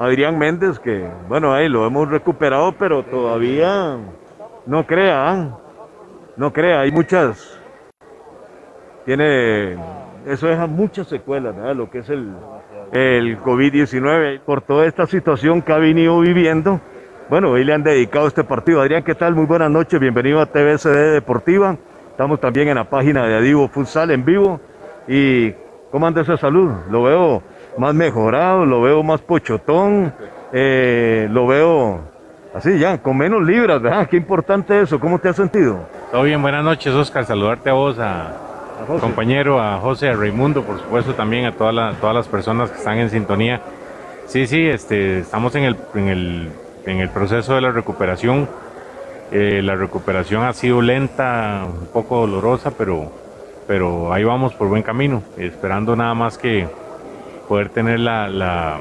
Adrián Méndez, que bueno, ahí lo hemos recuperado, pero todavía no crea, ¿ah? no crea, hay muchas, tiene, eso deja muchas secuelas, ¿verdad? lo que es el, el COVID-19, por toda esta situación que ha venido viviendo, bueno, hoy le han dedicado este partido. Adrián, ¿qué tal? Muy buenas noches, bienvenido a TVCD Deportiva, estamos también en la página de Adivo Futsal en vivo, y ¿cómo anda esa salud? Lo veo más mejorado, lo veo más pochotón, eh, lo veo así ya, con menos libras, ¿verdad? Qué importante eso, ¿cómo te has sentido? Todo bien, buenas noches Oscar, saludarte a vos, a, compañero, a José, a Raimundo, por supuesto también a todas todas las personas que están en sintonía. Sí, sí, este, estamos en el, en el, en el proceso de la recuperación. Eh, la recuperación ha sido lenta, un poco dolorosa, pero, pero ahí vamos por buen camino, esperando nada más que, poder tener la, la,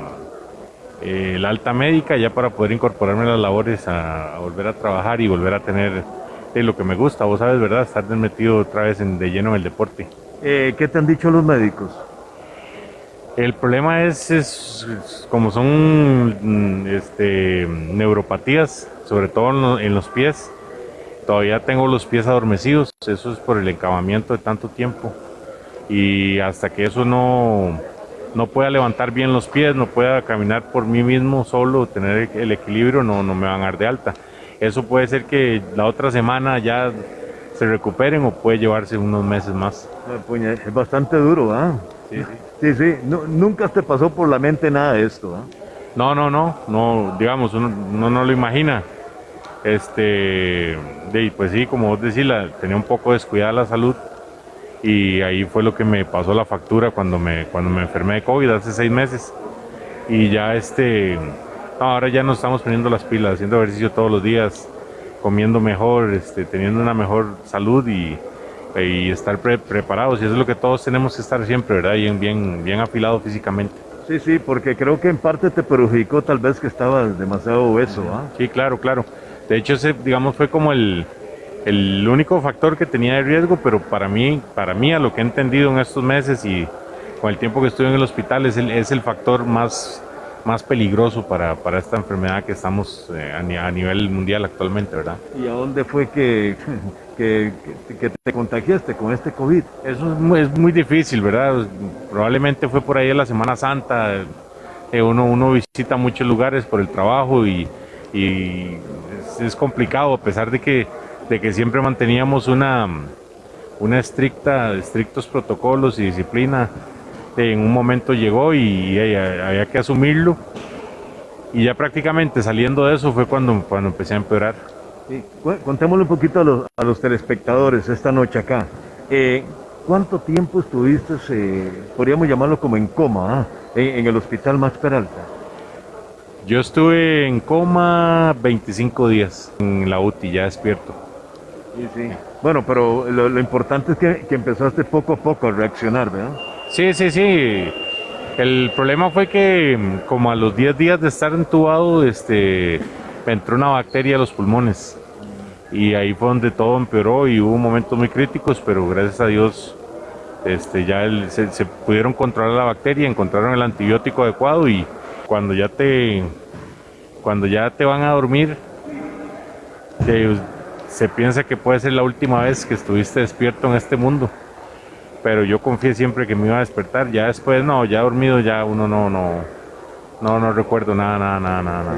eh, alta médica ya para poder incorporarme a las labores, a, volver a trabajar y volver a tener eh, lo que me gusta, vos sabes, ¿verdad? Estar metido otra vez en, de lleno en el deporte. Eh, ¿Qué te han dicho los médicos? El problema es, es como son mm, este, neuropatías, sobre todo en los pies, todavía tengo los pies adormecidos, eso es por el encabamiento de tanto tiempo. Y hasta que eso no, no pueda levantar bien los pies, no pueda caminar por mí mismo solo, tener el equilibrio, no, no me van a dar de alta. Eso puede ser que la otra semana ya se recuperen o puede llevarse unos meses más. Es bastante duro, ¿ah? Sí, sí. sí, Nunca te pasó por la mente nada de esto, ¿ah? No, no, no, no, digamos, uno, no lo imagina. Este, pues sí, como vos decís, tenía un poco descuidada la salud y ahí fue lo que me pasó la factura cuando me, cuando me enfermé de COVID hace seis meses. Y ya este, ahora ya nos estamos poniendo las pilas, haciendo ejercicio todos los días, comiendo mejor, este, teniendo una mejor salud y, y estar preparados. Y eso es lo que todos tenemos que estar siempre, ¿verdad? Y bien, bien afilado físicamente. Sí, sí, porque creo que en parte te perjudicó tal vez que estabas demasiado obeso, ¿ah? Sí, claro, claro. De hecho, ese, digamos, fue como el, el único factor que tenía de riesgo, pero para mí, para mí a lo que he entendido en estos meses y con el tiempo que estuve en el hospital es el, es el factor más, más peligroso para, para esta enfermedad que estamos eh, a, nivel mundial actualmente, ¿verdad? ¿Y a dónde fue que, que, que, te contagiaste con este COVID? Eso es muy, es muy, difícil, ¿verdad? Probablemente fue por ahí en la Semana Santa, eh, uno, uno visita muchos lugares por el trabajo y, y es, es complicado, a pesar de que de que siempre manteníamos una, una estricta, estrictos protocolos y disciplina. En un momento llegó y, había que asumirlo. Y ya prácticamente saliendo de eso fue cuando, cuando empecé a empeorar. contémosle un poquito a los, a los telespectadores esta noche acá. Eh, ¿Cuánto tiempo estuviste, eh, podríamos llamarlo como en coma, ah, en, en, el hospital Max Peralta? Yo estuve en coma 25 días en la UTI, ya despierto. Bueno, pero lo, importante es que, empezaste poco a poco a reaccionar, ¿verdad? Sí, sí, sí. El problema fue que como a los 10 días de estar entubado, este, me entró una bacteria a los pulmones. Y ahí fue donde todo empeoró y hubo momentos muy críticos, pero gracias a Dios este, ya se, se, pudieron controlar la bacteria, encontraron el antibiótico adecuado y cuando ya te, cuando ya te van a dormir, te, se piensa que puede ser la última vez que estuviste despierto en este mundo. Pero yo confié siempre que me iba a despertar. Ya después, no, ya dormido, ya uno no, no, no, no recuerdo nada, nada, nada, nada.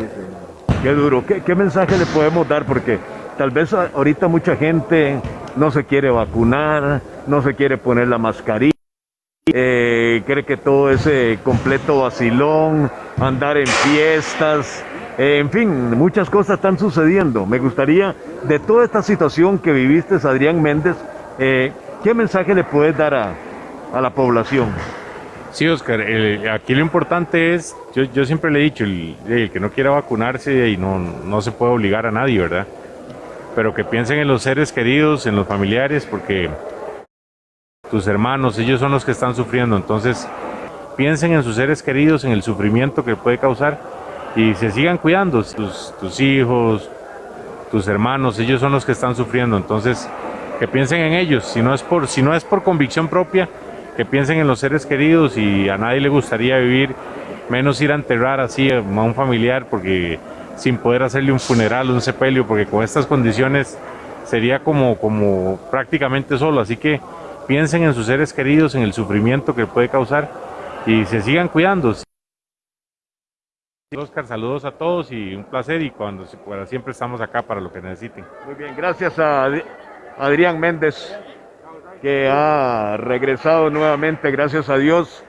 Qué duro. ¿Qué, mensaje le podemos dar? Porque tal vez ahorita mucha gente no se quiere vacunar, no se quiere poner la mascarilla. Eh, cree que todo es completo vacilón, andar en fiestas, en fin, muchas cosas están sucediendo. Me gustaría, de toda esta situación que viviste, Adrián Méndez, eh, ¿qué mensaje le puedes dar a, la población? Sí, Oscar, aquí lo importante es, yo, siempre le he dicho, el, que no quiera vacunarse y no, no se puede obligar a nadie, ¿verdad? Pero que piensen en los seres queridos, en los familiares, porque tus hermanos, ellos son los que están sufriendo, entonces piensen en sus seres queridos, en el sufrimiento que puede causar y se sigan cuidando, tus, tus hijos, tus hermanos, ellos son los que están sufriendo, entonces que piensen en ellos, si no es por, si no es por convicción propia, que piensen en los seres queridos y a nadie le gustaría vivir menos ir a enterrar así a un familiar porque sin poder hacerle un funeral, un sepelio, porque con estas condiciones sería como, como prácticamente solo. Así que piensen en sus seres queridos, en el sufrimiento que puede causar y se sigan cuidando. Oscar, saludos a todos y un placer y cuando siempre estamos acá para lo que necesiten. Muy bien, gracias a Adrián Méndez que ha regresado nuevamente, gracias a Dios,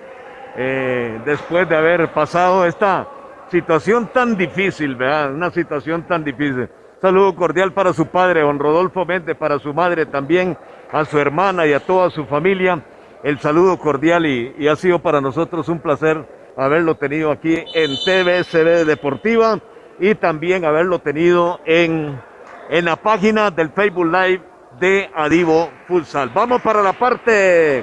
eh, después de haber pasado esta situación tan difícil, ¿verdad? Una situación tan difícil. Saludo cordial para su padre, don Rodolfo Méndez, para su madre también, a su hermana y a toda su familia. El saludo cordial y, ha sido para nosotros un placer haberlo tenido aquí en TVSB Deportiva y también haberlo tenido en, en la página del Facebook Live de Adivo Futsal. Vamos para la parte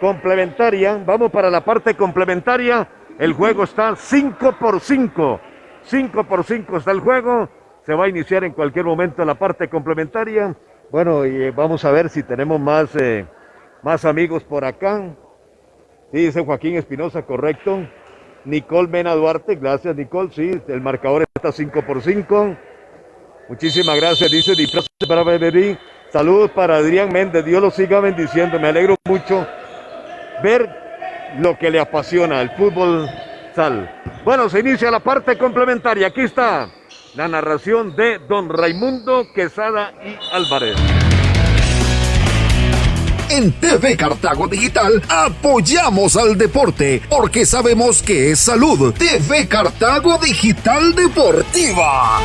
complementaria, vamos para la parte complementaria. El juego está 5 por 5. 5 por 5 está el juego. Se va a iniciar en cualquier momento la parte complementaria. Bueno, y eh, vamos a ver si tenemos más, eh, más amigos por acá. Sí, dice Joaquín Espinosa, correcto. Nicole Mena Duarte, gracias Nicole, sí, el marcador está 5 por 5. Muchísimas gracias, dice Disfraz para Beberí. Saludos para Adrián Méndez, Dios lo siga bendiciendo, me alegro mucho ver lo que le apasiona, el fútbol sal. Bueno, se inicia la parte complementaria, aquí está la narración de don Raimundo Quesada y Álvarez. En TV Cartago Digital apoyamos al deporte porque sabemos que es salud. TV Cartago Digital Deportiva.